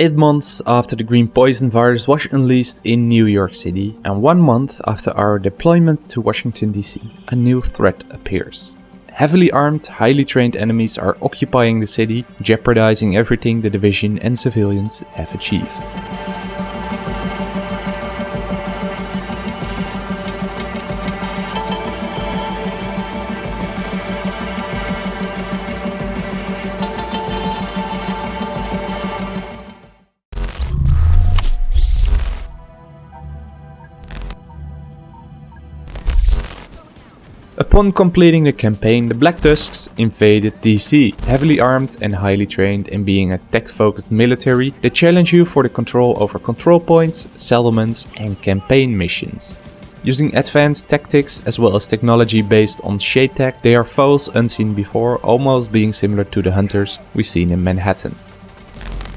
Eight months after the green poison virus was unleashed in New York City, and one month after our deployment to Washington DC, a new threat appears. Heavily armed, highly trained enemies are occupying the city, jeopardizing everything the division and civilians have achieved. Upon completing the campaign, the Black Tusks invaded DC. Heavily armed and highly trained and being a tech-focused military, they challenge you for the control over control points, settlements and campaign missions. Using advanced tactics as well as technology based on shade tech, they are foes unseen before, almost being similar to the hunters we've seen in Manhattan.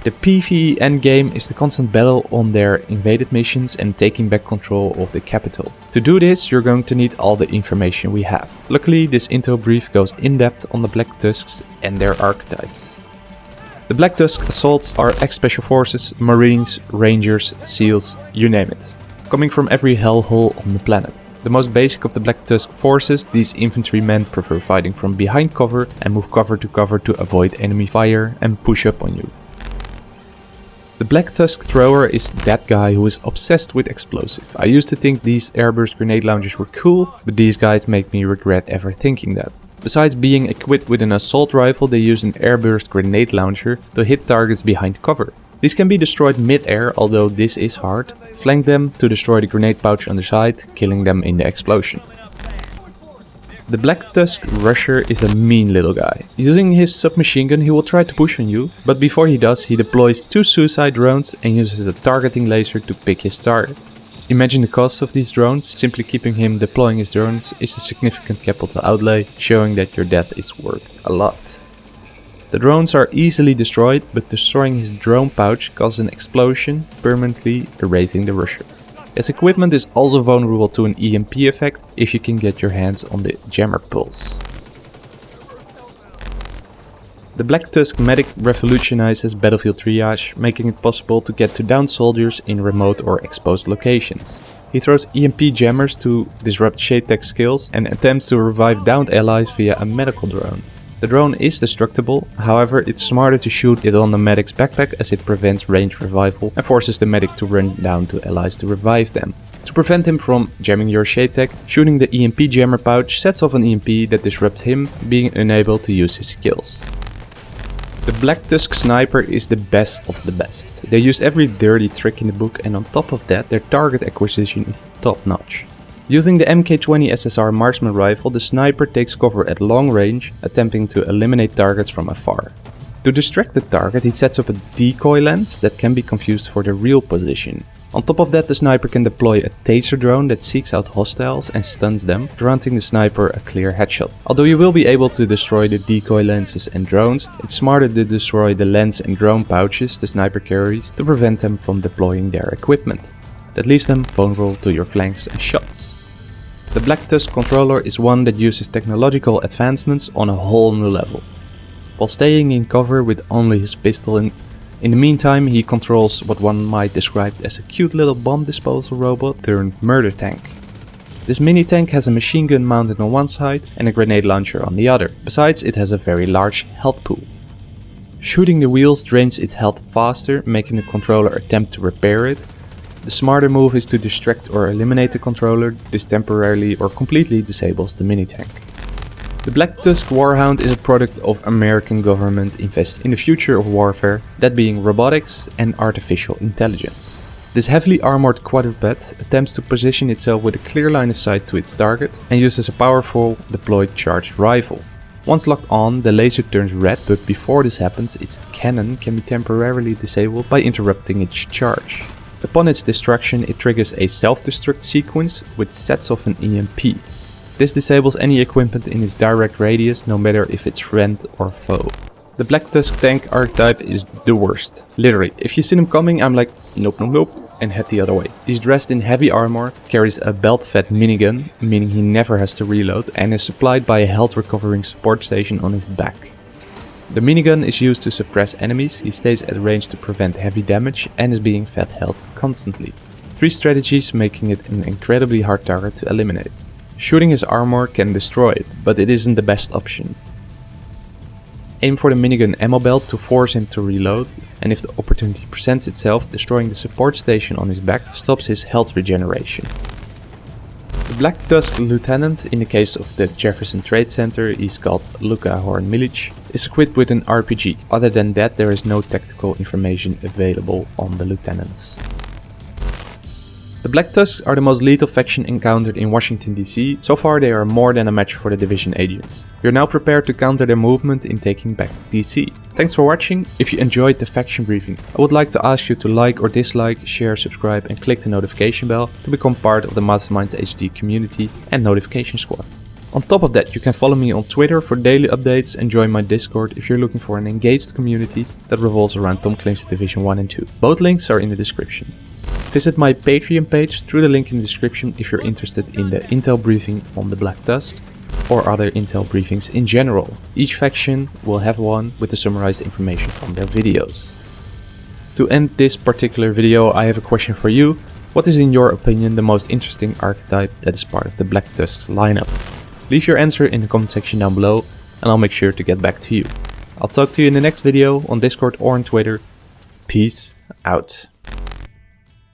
The PvE endgame is the constant battle on their invaded missions and taking back control of the capital. To do this, you're going to need all the information we have. Luckily, this intel brief goes in depth on the Black Tusks and their archetypes. The Black Tusk assaults are ex-special forces, marines, rangers, seals, you name it. Coming from every hellhole on the planet. The most basic of the Black Tusk forces, these infantrymen prefer fighting from behind cover and move cover to cover to avoid enemy fire and push up on you. The Black Tusk thrower is that guy who is obsessed with explosive. I used to think these airburst grenade launchers were cool, but these guys make me regret ever thinking that. Besides being equipped with an assault rifle, they use an airburst grenade launcher to hit targets behind cover. These can be destroyed mid-air, although this is hard. Flank them to destroy the grenade pouch on the side, killing them in the explosion. The Black Tusk Rusher is a mean little guy. Using his submachine gun he will try to push on you, but before he does he deploys two suicide drones and uses a targeting laser to pick his target. Imagine the cost of these drones, simply keeping him deploying his drones is a significant capital outlay, showing that your death is worth a lot. The drones are easily destroyed, but destroying his drone pouch causes an explosion, permanently erasing the rusher. His equipment is also vulnerable to an EMP effect if you can get your hands on the jammer pulse. The Black Tusk medic revolutionizes battlefield triage, making it possible to get to downed soldiers in remote or exposed locations. He throws EMP jammers to disrupt shade tech skills and attempts to revive downed allies via a medical drone. The drone is destructible, however it's smarter to shoot it on the medic's backpack as it prevents range revival and forces the medic to run down to allies to revive them. To prevent him from jamming your shade tech, shooting the EMP jammer pouch sets off an EMP that disrupts him, being unable to use his skills. The Black Tusk Sniper is the best of the best. They use every dirty trick in the book and on top of that their target acquisition is top notch. Using the MK20 SSR marksman rifle, the sniper takes cover at long range, attempting to eliminate targets from afar. To distract the target, he sets up a decoy lens that can be confused for the real position. On top of that, the sniper can deploy a taser drone that seeks out hostiles and stuns them, granting the sniper a clear headshot. Although you will be able to destroy the decoy lenses and drones, it's smarter to destroy the lens and drone pouches the sniper carries to prevent them from deploying their equipment. That leaves them vulnerable to your flanks and shots. The Black Tusk controller is one that uses technological advancements on a whole new level. While staying in cover with only his pistol in, in the meantime he controls what one might describe as a cute little bomb disposal robot turned murder tank. This mini tank has a machine gun mounted on one side and a grenade launcher on the other. Besides it has a very large health pool. Shooting the wheels drains its health faster, making the controller attempt to repair it, the smarter move is to distract or eliminate the controller, this temporarily or completely disables the mini-tank. The Black Tusk Warhound is a product of American government invest in the future of warfare, that being robotics and artificial intelligence. This heavily armored quadruped attempts to position itself with a clear line of sight to its target and uses a powerful deployed charged rifle. Once locked on, the laser turns red, but before this happens, its cannon can be temporarily disabled by interrupting its charge. Upon its destruction, it triggers a self-destruct sequence which sets off an EMP. This disables any equipment in its direct radius, no matter if it's friend or foe. The Black Tusk tank archetype is the worst. Literally, if you see him coming, I'm like, nope, nope, nope, and head the other way. He's dressed in heavy armor, carries a belt-fed minigun, meaning he never has to reload, and is supplied by a health recovering support station on his back. The minigun is used to suppress enemies, he stays at range to prevent heavy damage and is being fed health constantly. Three strategies making it an incredibly hard target to eliminate. Shooting his armor can destroy it, but it isn't the best option. Aim for the minigun ammo belt to force him to reload, and if the opportunity presents itself, destroying the support station on his back stops his health regeneration. The Black Tusk Lieutenant, in the case of the Jefferson Trade Center, is called Luka Horn Milic, is equipped with an RPG. Other than that, there is no tactical information available on the lieutenants. The Black Tusks are the most lethal faction encountered in Washington DC. So far they are more than a match for the Division agents. We are now prepared to counter their movement in taking back DC. Thanks for watching. If you enjoyed the faction briefing, I would like to ask you to like or dislike, share, subscribe and click the notification bell to become part of the Mastermind HD community and notification squad. On top of that, you can follow me on Twitter for daily updates and join my Discord if you're looking for an engaged community that revolves around Tom Clancy's Division 1 and 2. Both links are in the description. Visit my Patreon page through the link in the description if you're interested in the intel briefing on the Black Tusk or other intel briefings in general. Each faction will have one with the summarized information from their videos. To end this particular video I have a question for you. What is in your opinion the most interesting archetype that is part of the Black Tusk's lineup? Leave your answer in the comment section down below and I'll make sure to get back to you. I'll talk to you in the next video on Discord or on Twitter. Peace out.